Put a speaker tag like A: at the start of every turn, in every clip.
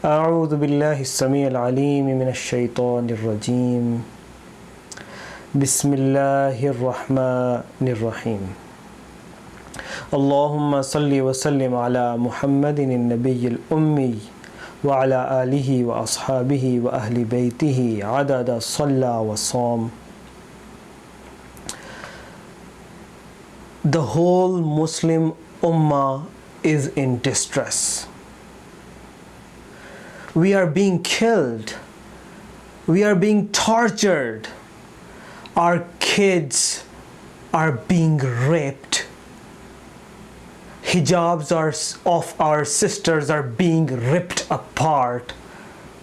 A: أعوذ بالله السميع العليم من الشيطان الرجيم. بسم الله الرحمن الرحيم. اللهم صل وسلم على محمد النبي الأمي وعلى آله وأصحابه وأهل بيته عدد صلى وصام. The whole Muslim Ummah is in distress. We are being killed. We are being tortured. Our kids are being raped. Hijabs are, of our sisters are being ripped apart.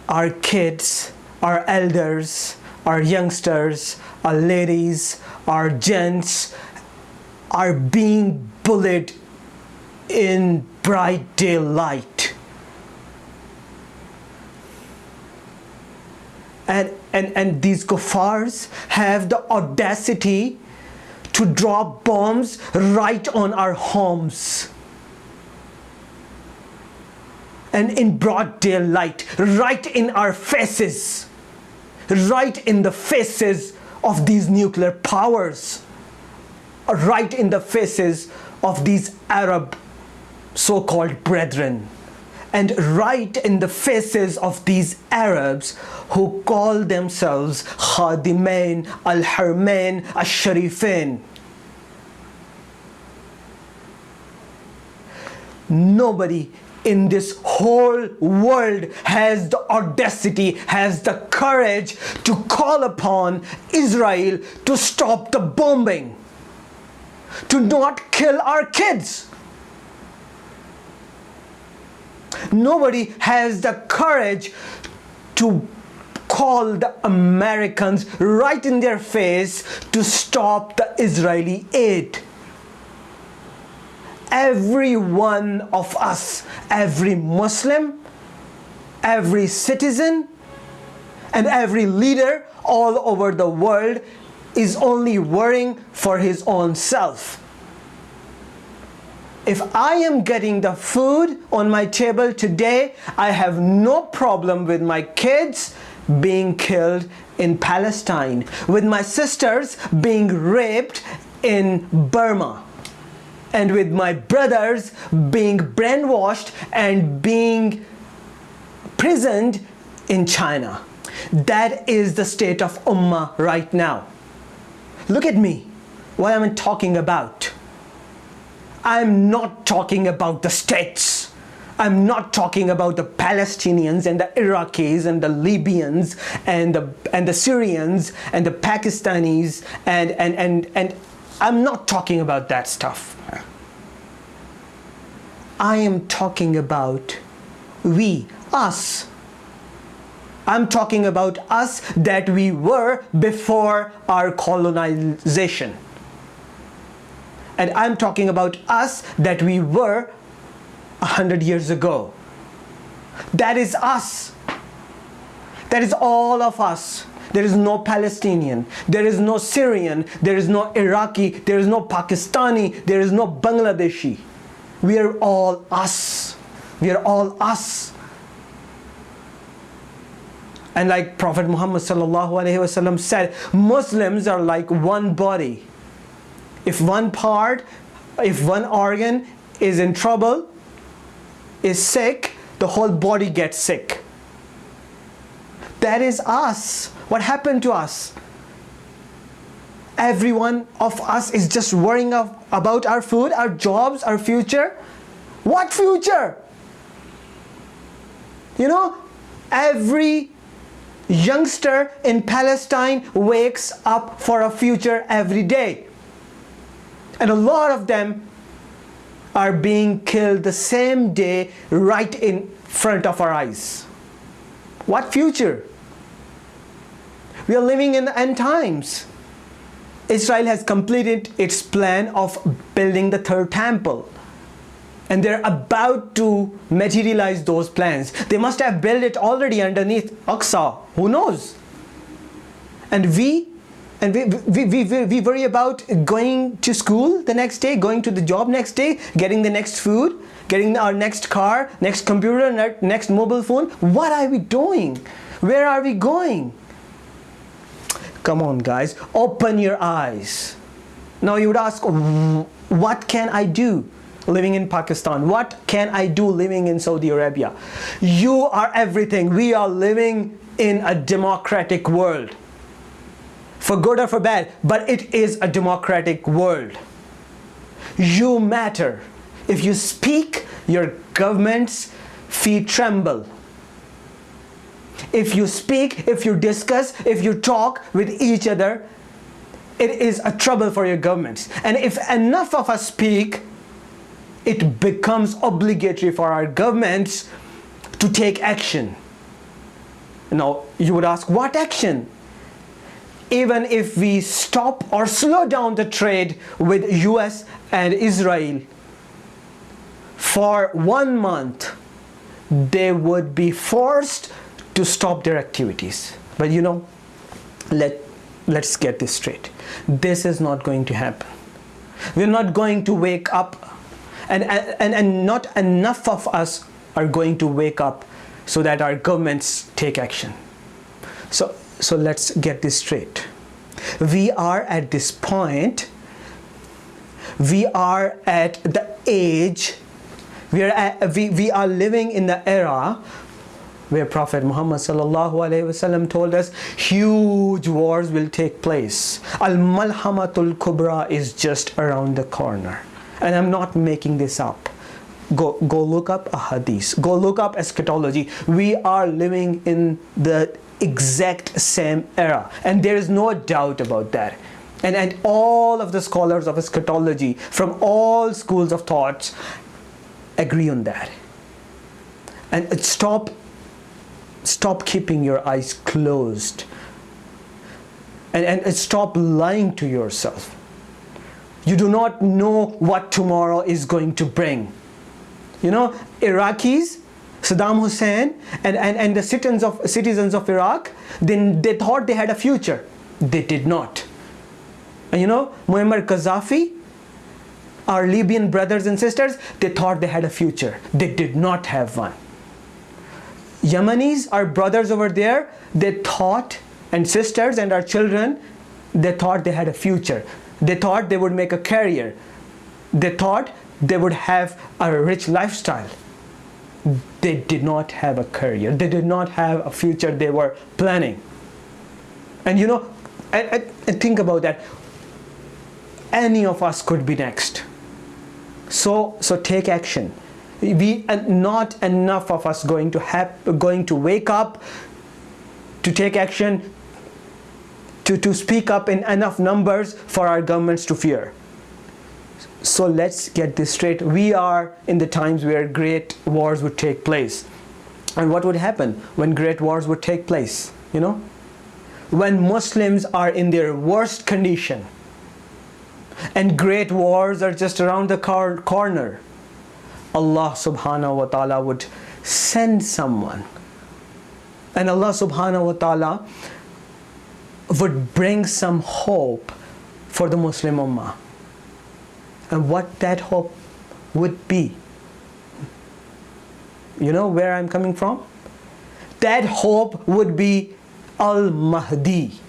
A: Our kids, our elders, our youngsters, our ladies, our gents are being bullied in bright daylight. And, and, and these kuffars have the audacity to drop bombs right on our homes. And in broad daylight, right in our faces, right in the faces of these nuclear powers, right in the faces of these Arab so-called brethren and right in the faces of these Arabs who call themselves Khadimain al-Harmain al-Sharifain. Nobody in this whole world has the audacity, has the courage to call upon Israel to stop the bombing, to not kill our kids. Nobody has the courage to call the Americans right in their face to stop the Israeli aid. Every one of us, every Muslim, every citizen, and every leader all over the world is only worrying for his own self if I am getting the food on my table today, I have no problem with my kids being killed in Palestine, with my sisters being raped in Burma, and with my brothers being brainwashed and being prisoned in China. That is the state of Ummah right now. Look at me, what am I talking about? I'm not talking about the states. I'm not talking about the Palestinians and the Iraqis and the Libyans and the, and the Syrians and the Pakistanis and, and, and, and I'm not talking about that stuff. I am talking about we, us. I'm talking about us that we were before our colonization and I'm talking about us that we were a hundred years ago. That is us. That is all of us. There is no Palestinian, there is no Syrian, there is no Iraqi, there is no Pakistani, there is no Bangladeshi. We are all us. We are all us. And like Prophet Muhammad said, Muslims are like one body if one part, if one organ is in trouble, is sick, the whole body gets sick. That is us. What happened to us? Every one of us is just worrying of, about our food, our jobs, our future. What future? You know, every youngster in Palestine wakes up for a future every day. And a lot of them are being killed the same day right in front of our eyes. What future? We are living in the end times. Israel has completed its plan of building the third temple. And they're about to materialize those plans. They must have built it already underneath Aqsa. Who knows? And we and we, we, we, we, worry about going to school the next day, going to the job next day, getting the next food, getting our next car, next computer, next mobile phone. What are we doing? Where are we going? Come on, guys, open your eyes. Now you would ask, what can I do living in Pakistan? What can I do living in Saudi Arabia? You are everything. We are living in a democratic world. For good or for bad, but it is a democratic world. You matter. If you speak, your government's feet tremble. If you speak, if you discuss, if you talk with each other, it is a trouble for your governments. And if enough of us speak, it becomes obligatory for our governments to take action. Now, you would ask, what action? Even if we stop or slow down the trade with US and Israel for one month, they would be forced to stop their activities. But you know, let, let's get this straight. This is not going to happen. We're not going to wake up and, and, and not enough of us are going to wake up so that our governments take action. So, so let's get this straight. We are at this point, we are at the age, we are, at, we, we are living in the era where Prophet Muhammad wasallam told us huge wars will take place. Al-Malhamatul Kubra is just around the corner. And I'm not making this up. Go, go look up a hadith. Go look up eschatology. We are living in the exact same era. And there is no doubt about that. And, and all of the scholars of eschatology from all schools of thoughts agree on that. And stop stop keeping your eyes closed and, and stop lying to yourself. You do not know what tomorrow is going to bring. You know, Iraqis, Saddam Hussein, and, and, and the citizens of, citizens of Iraq, then they thought they had a future. They did not. And you know, Muammar Gaddafi, our Libyan brothers and sisters, they thought they had a future. They did not have one. Yemenis, our brothers over there, they thought, and sisters and our children, they thought they had a future. They thought they would make a career. They thought they would have a rich lifestyle. They did not have a career. They did not have a future they were planning. And you know, and, think about that. Any of us could be next. So, so take action we are not enough of us going to have going to wake up to take action to, to speak up in enough numbers for our governments to fear so let's get this straight. We are in the times where great wars would take place. And what would happen when great wars would take place you know? When Muslims are in their worst condition and great wars are just around the corner Allah subhanahu wa ta'ala would send someone and Allah subhanahu wa ta'ala would bring some hope for the Muslim Ummah and what that hope would be. You know where I'm coming from? That hope would be Al-Mahdi.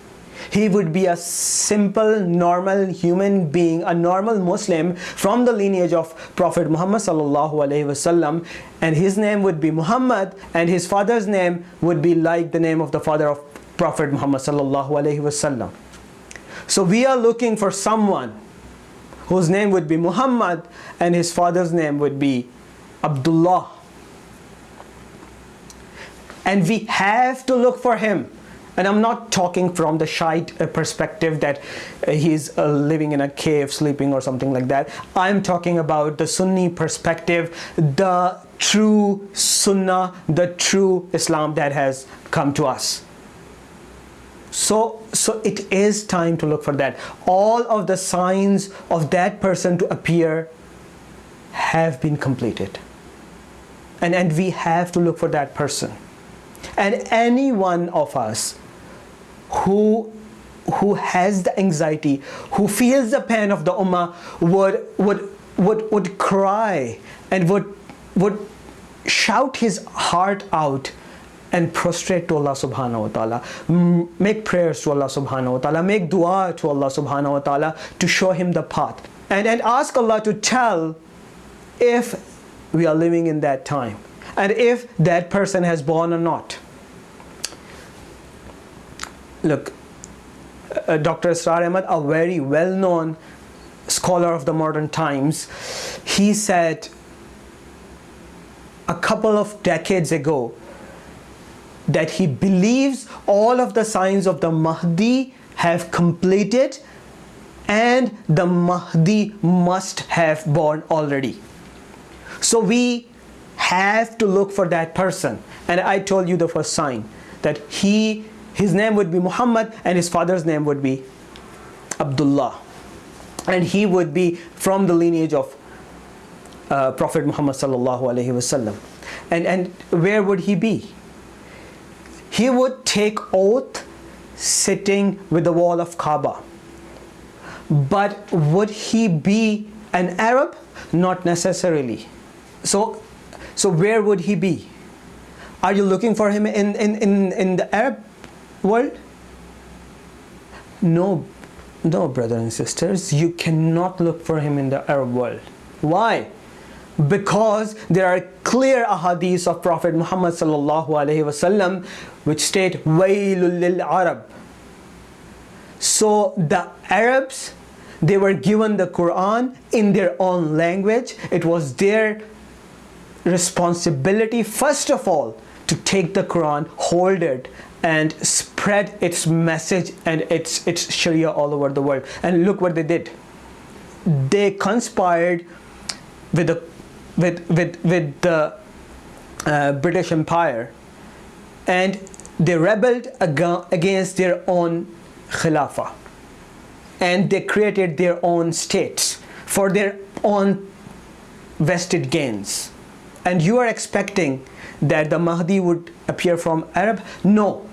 A: He would be a simple, normal human being, a normal Muslim from the lineage of Prophet Muhammad sallallahu alaihi wasallam, and his name would be Muhammad, and his father's name would be like the name of the father of Prophet Muhammad sallallahu alaihi wasallam. So we are looking for someone whose name would be Muhammad, and his father's name would be Abdullah. And we have to look for him and I'm not talking from the Shiite uh, perspective that uh, he's uh, living in a cave, sleeping or something like that. I'm talking about the Sunni perspective, the true Sunnah, the true Islam that has come to us. So, so it is time to look for that. All of the signs of that person to appear have been completed. And, and we have to look for that person. And any one of us who who has the anxiety, who feels the pain of the ummah, would would would would cry and would would shout his heart out and prostrate to Allah subhanahu wa ta'ala. Make prayers to Allah subhanahu wa ta'ala. Make dua to Allah subhanahu wa ta'ala to show him the path. And, and ask Allah to tell if we are living in that time and if that person has born or not. Look, uh, Dr. Israr Ahmad, a very well-known scholar of the modern times, he said a couple of decades ago that he believes all of the signs of the Mahdi have completed and the Mahdi must have born already. So we have to look for that person. And I told you the first sign that he, his name would be Muhammad and his father's name would be Abdullah. And he would be from the lineage of uh, Prophet Muhammad sallallahu alaihi wasallam. And, and where would he be? He would take oath sitting with the wall of Kaaba. But would he be an Arab? Not necessarily. So, so where would he be? Are you looking for him in, in, in, in the Arab world? No, no, brothers and sisters, you cannot look for him in the Arab world. Why? Because there are clear ahadith of Prophet Muhammad sallallahu alaihi wasallam which state wailul lil Arab. So the Arabs they were given the Quran in their own language. It was their responsibility first of all to take the Quran, hold it and spread its message and its its Sharia all over the world. And look what they did. They conspired with the with with with the uh, British Empire. And they rebelled ag against their own Khilafah. And they created their own states for their own vested gains. And you are expecting that the Mahdi would appear from Arab? No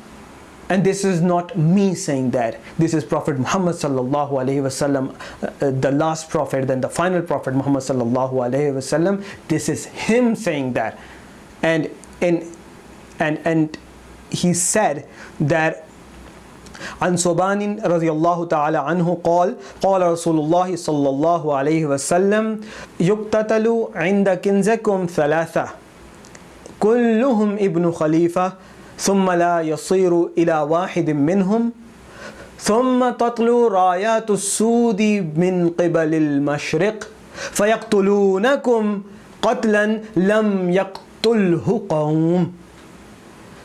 A: and this is not me saying that this is prophet muhammad sallallahu alaihi wasallam uh, uh, the last prophet then the final prophet muhammad sallallahu alaihi wasallam this is him saying that and in and and he said that عن صبان رضي الله تعالى عنه قال قال رسول الله صلى الله عليه وسلم يقتتل عند كنزكم ثلاثة كلهم ابن خليفة ثم لا يصير إلى واحد منهم. ثم تطلو رايات السود من قبل المشرق فيقتلونكم قتلا لم يقتله قوم.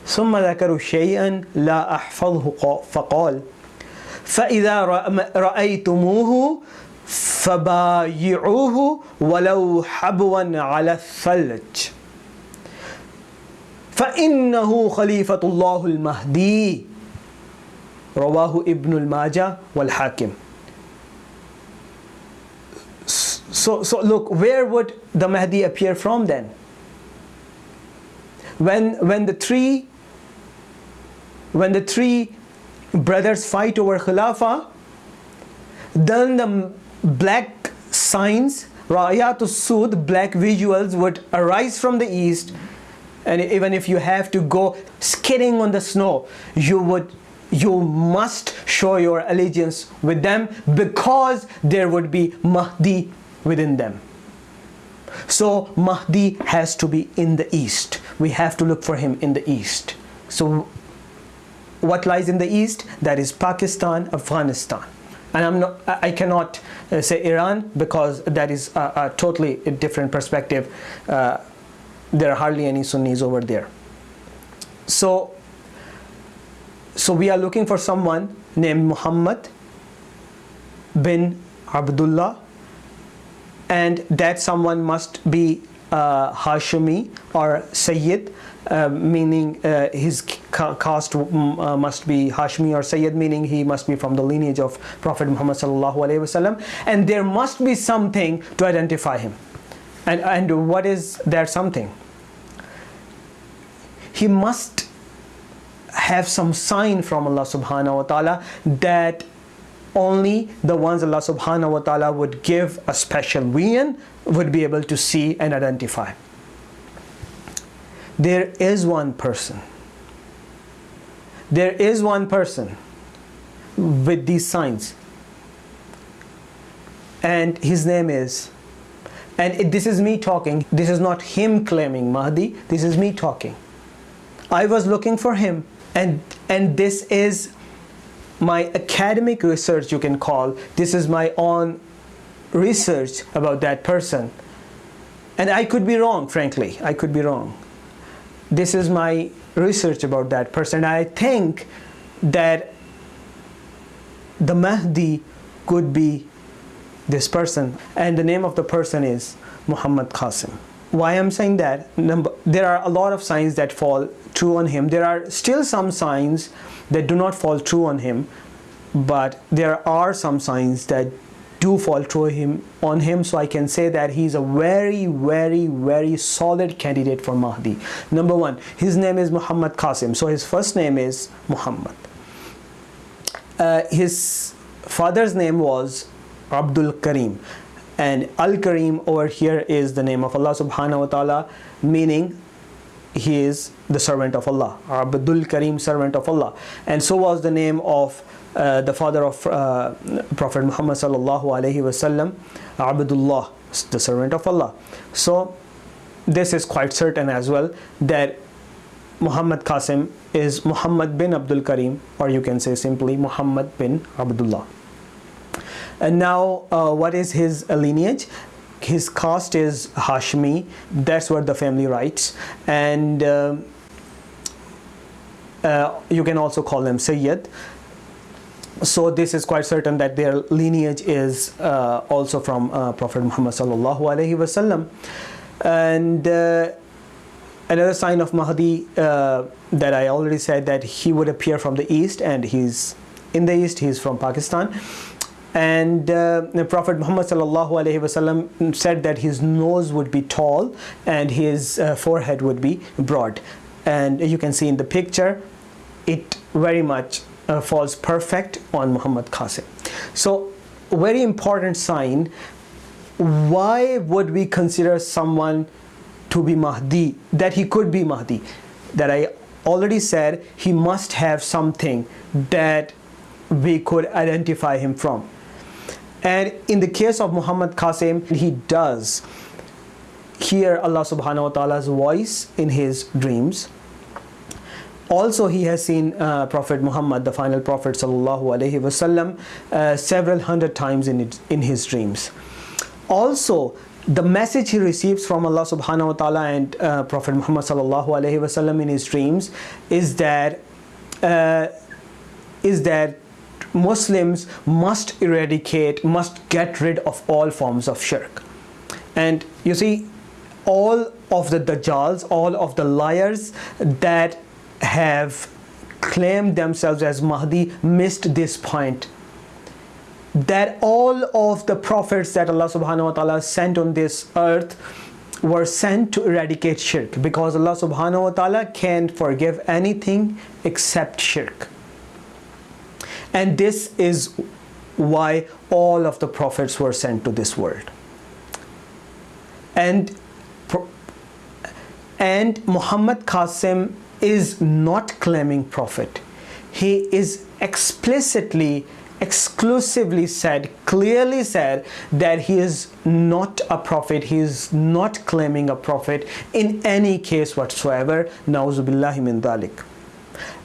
A: ثم ذكروا شيئا لا أحفظه فقال فإذا رأيتموه فبايعوه ولو حبوا على الثلج. محد ابن لوک ویئر وا مہدی اپن تھری وین دا تھری بردرس فائیٹ اوور خلافا ڈن بلیک سائنس بلیک ویژل وائز فروم دا ایسٹ and even if you have to go skidding on the snow you would you must show your allegiance with them because there would be Mahdi within them. So Mahdi has to be in the east. We have to look for him in the east. So what lies in the east? That is Pakistan Afghanistan. And I'm not I cannot uh, say Iran because that is a, a totally different perspective uh, there are hardly any Sunnis over there. So, so we are looking for someone named Muhammad bin Abdullah and that someone must be uh, Hashimi or Sayyid uh, meaning uh, his caste uh, must be Hashmi or Sayyid meaning he must be from the lineage of Prophet Muhammad sallallahu alaihi wasallam and there must be something to identify him and, and what is that something he must have some sign from Allah subhanahu wa ta'ala that only the ones Allah subhanahu wa ta'ala would give a special vision would be able to see and identify. There is one person. There is one person with these signs. And his name is, and this is me talking, this is not him claiming Mahdi, this is me talking. I was looking for him, and, and this is my academic research, you can call. This is my own research about that person. And I could be wrong, frankly. I could be wrong. This is my research about that person. I think that the Mahdi could be this person. And the name of the person is Muhammad Qasim. Why I'm saying that? Number, there are a lot of signs that fall true on him. There are still some signs that do not fall true on him, but there are some signs that do fall true him on him. So I can say that he's a very very very solid candidate for Mahdi. Number one his name is Muhammad Qasim. So his first name is Muhammad. Uh, his father's name was Abdul Karim. And Al Karim over here is the name of Allah subhanahu wa ta'ala meaning he is the servant of Allah Abdul Karim servant of Allah and so was the name of uh, the father of uh, Prophet Muhammad sallallahu alaihi wasallam, Abdullah, the servant of Allah. So this is quite certain as well that Muhammad Qasim is Muhammad bin Abdul Karim, or you can say simply Muhammad bin Abdullah. And now, uh, what is his lineage? His caste is Hashmi. That's what the family writes, and. Uh, uh, you can also call them Sayyid so this is quite certain that their lineage is uh, also from uh, Prophet Muhammad sallallahu alaihi wasallam and uh, another sign of Mahdi uh, that I already said that he would appear from the east and he's in the east he's from Pakistan and uh, the Prophet Muhammad sallallahu alaihi wasallam said that his nose would be tall and his uh, forehead would be broad and you can see in the picture it very much uh, falls perfect on Muhammad Qasim. So very important sign, why would we consider someone to be Mahdi, that he could be Mahdi? That I already said he must have something that we could identify him from. And in the case of Muhammad Qasim, he does hear Allah subhanahu wa ta'ala's voice in his dreams also he has seen uh, Prophet Muhammad, the final Prophet sallallahu alaihi wasallam, uh, several hundred times in, it, in his dreams. Also, the message he receives from Allah subhanahu wa ta'ala and uh, Prophet Muhammad sallallahu alaihi wasallam in his dreams is that uh, is that Muslims must eradicate, must get rid of all forms of shirk. And you see, all of the Dajjals, all of the liars that have claimed themselves as Mahdi missed this point that all of the prophets that Allah subhanahu wa ta'ala sent on this earth were sent to eradicate shirk because Allah subhanahu wa ta'ala can't forgive anything except shirk and this is why all of the prophets were sent to this world and and Muhammad Qasim is not claiming prophet. He is explicitly, exclusively said, clearly said that he is not a prophet. He is not claiming a prophet in any case whatsoever. Nauzubillahi min dhalik.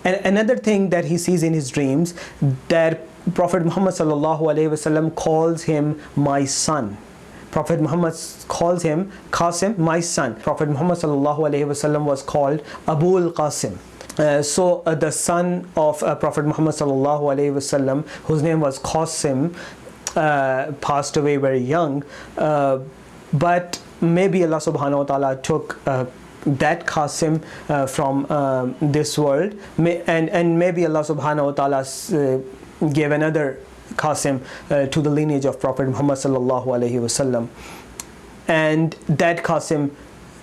A: And another thing that he sees in his dreams that Prophet Muhammad calls him my son Prophet Muhammad calls him Qasim, my son. Prophet Muhammad was called Abul Qasim. Uh, so uh, the son of uh, Prophet Muhammad wasallam, whose name was Qasim, uh, passed away very young. Uh, but maybe Allah subhanahu wa ta'ala took uh, that Qasim uh, from uh, this world may, and, and maybe Allah subhanahu wa ta'ala uh, gave another Qasim uh, to the lineage of Prophet Muhammad sallallahu alaihi wasallam, and that Qasim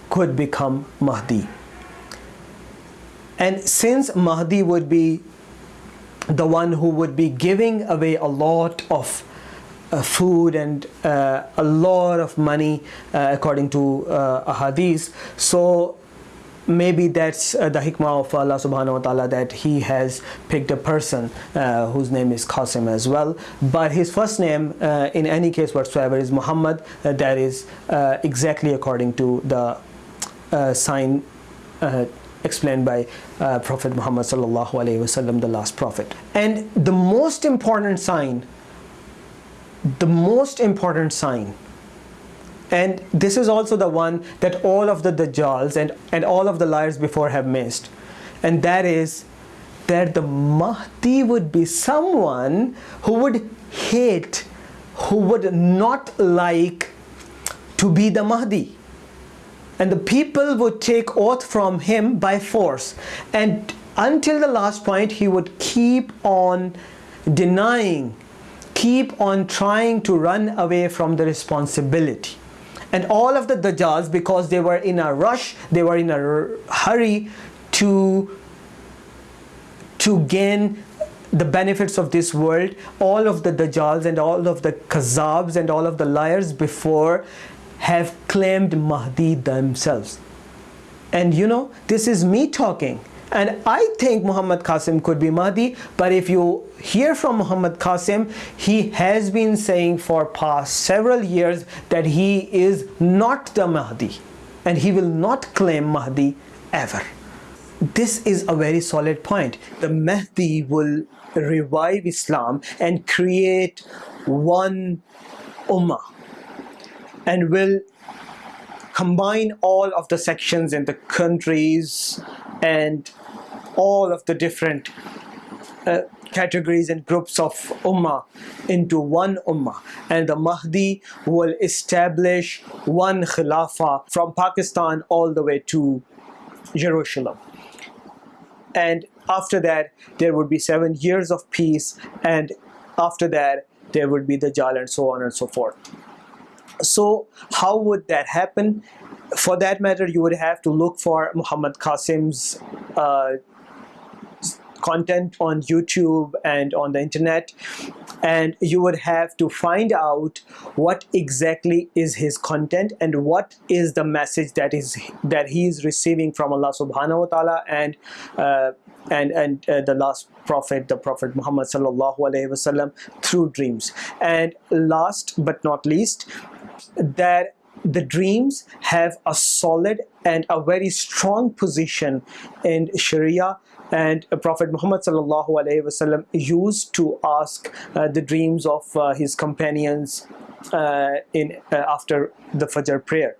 A: could become Mahdi. And since Mahdi would be the one who would be giving away a lot of food and uh, a lot of money uh, according to uh, hadith. So maybe that's uh, the hikmah of Allah subhanahu wa ta'ala that he has picked a person uh, whose name is Qasim as well. But his first name uh, in any case whatsoever is Muhammad. Uh, that is uh, exactly according to the uh, sign explained by Prophet Muhammad sallallahu alaihi wasallam the last prophet. And the most important sign the most important sign and this is also the one that all of the Dajjals and, and all of the liars before have missed. And that is that the Mahdi would be someone who would hate, who would not like to be the Mahdi. And the people would take oath from him by force. And until the last point, he would keep on denying, keep on trying to run away from the responsibility. And all of the Dajjals because they were in a rush they were in a hurry to to gain the benefits of this world all of the Dajjals and all of the Kazabs and all of the liars before have claimed Mahdi themselves. And you know this is me talking and I think Muhammad Qasim could be Mahdi but if you hear from Muhammad Qasim he has been saying for past several years that he is not the Mahdi and he will not claim Mahdi ever. This is a very solid point. The Mahdi will revive Islam and create one ummah and will combine all of the sections in the countries and all of the different uh, categories and groups of ummah into one ummah. And the Mahdi will establish one khilafah from Pakistan all the way to Jerusalem. And after that there would be seven years of peace. And after that there would be the Dajjal and so on and so forth. So how would that happen? For that matter you would have to look for Muhammad Qasim's uh, content on YouTube and on the internet and you would have to find out what exactly is his content and what is the message that is that he is receiving from Allah subhanahu wa ta'ala and uh, and and uh, the last prophet the prophet Muhammad sallallahu alaihi wasallam through dreams. And last but not least that the dreams have a solid and a very strong position in Sharia and Prophet Muhammad used to ask uh, the dreams of uh, his companions uh, in uh, after the Fajr prayer.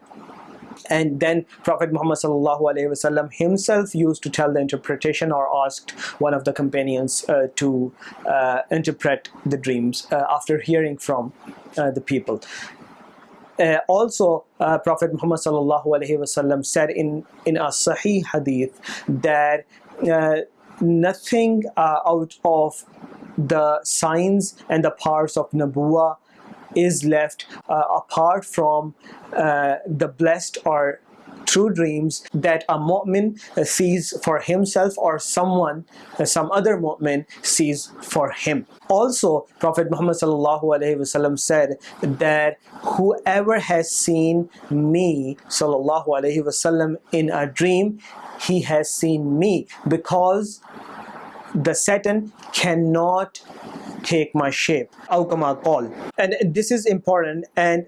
A: And then Prophet Muhammad wasallam himself used to tell the interpretation or asked one of the companions uh, to uh, interpret the dreams after hearing from the people. Uh, also uh, Prophet Muhammad said in in a Sahih hadith that uh, nothing uh, out of the signs and the parts of Nabuwa is left uh, apart from uh, the blessed or true dreams that a mu'min uh, sees for himself or someone, uh, some other mu'min sees for him. Also, Prophet Muhammad said that whoever has seen me wasallam in a dream, he has seen me because the Satan cannot take my shape. And this is important and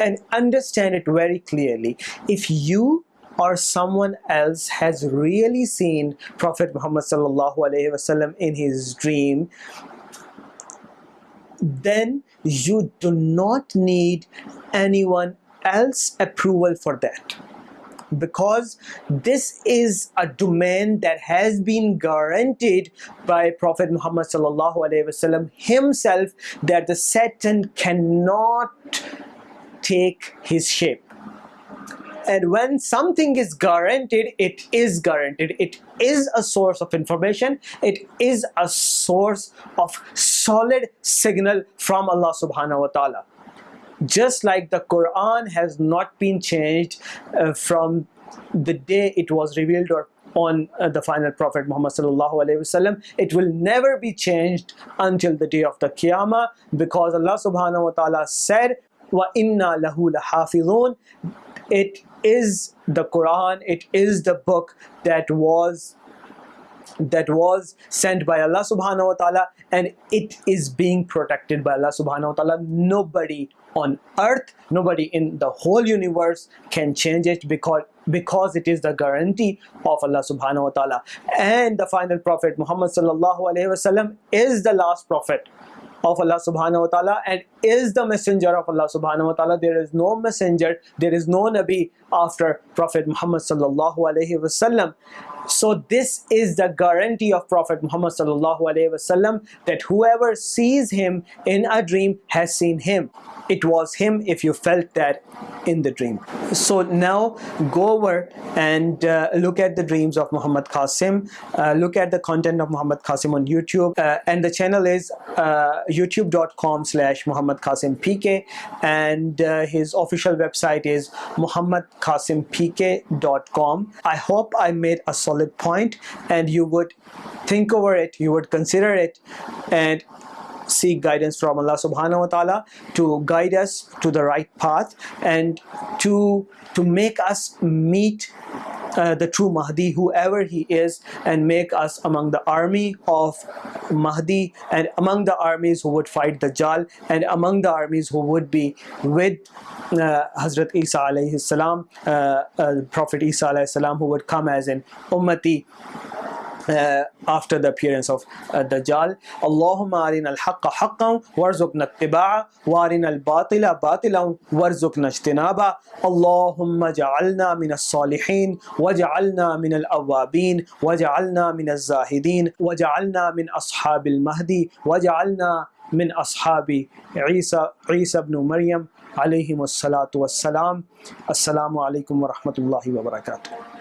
A: and understand it very clearly. If you or someone else has really seen Prophet Muhammad sallallahu alaihi wasallam in his dream, then you do not need anyone else approval for that because this is a domain that has been guaranteed by Prophet Muhammad sallallahu alaihi wasallam himself that the Satan cannot take his shape. And when something is guaranteed it is guaranteed. It is a source of information. It is a source of solid signal from Allah subhanahu wa ta'ala. Just like the Quran has not been changed uh, from the day it was revealed or on uh, the final Prophet Muhammad sallallahu alaihi wasallam. It will never be changed until the day of the Qiyamah because Allah subhanahu wa ta'ala said, "Wa inna lahu lahafidhun." It is the Quran. It is the book that was that was sent by Allah subhanahu wa ta'ala and it is being protected by Allah subhanahu wa ta'ala. Nobody on earth, nobody in the whole universe can change it because because it is the guarantee of Allah subhanahu wa ta'ala. And the final prophet Muhammad sallallahu alayhi wasallam is the last prophet of Allah subhanahu wa ta'ala and is the messenger of Allah subhanahu wa ta'ala. There is no messenger, there is no Nabi after Prophet Muhammad sallallahu alayhi wasallam. So this is the guarantee of Prophet Muhammad wasallam that whoever sees him in a dream has seen him. It was him if you felt that in the dream. So now go over and uh, look at the dreams of Muhammad Qasim. Uh, look at the content of Muhammad Qasim on YouTube. Uh, and the channel is uh, youtube.com slash Muhammad Qasim PK. And uh, his official website is muhammadqasimpk.com. I hope I made a solid point and you would think over it, you would consider it and seek guidance from Allah subhanahu wa ta'ala to guide us to the right path and to to make us meet uh, the true Mahdi, whoever he is, and make us among the army of Mahdi and among the armies who would fight Dajjal and among the armies who would be with uh, Hazrat Isa alayhi salam, uh, uh, Prophet Isa alayhi salam, who would come as an ummati آفٹر دا اپیئرنس آف دا جال اللّہ عارن الحق حق ورژن اتباع وارن الباطلا باطلا ورژن اجتنابا اللّہ جعلنا من الصالحین وجعلنا من الاوابین وجعلنا من الزاہدین وجعلنا من اصحاب المہدی وجعلنا من اصحاب عیسیٰ عیسی ابن مریم علیہم الصلاۃ والسلام السلام علیکم ورحمۃ اللہ وبرکاتہ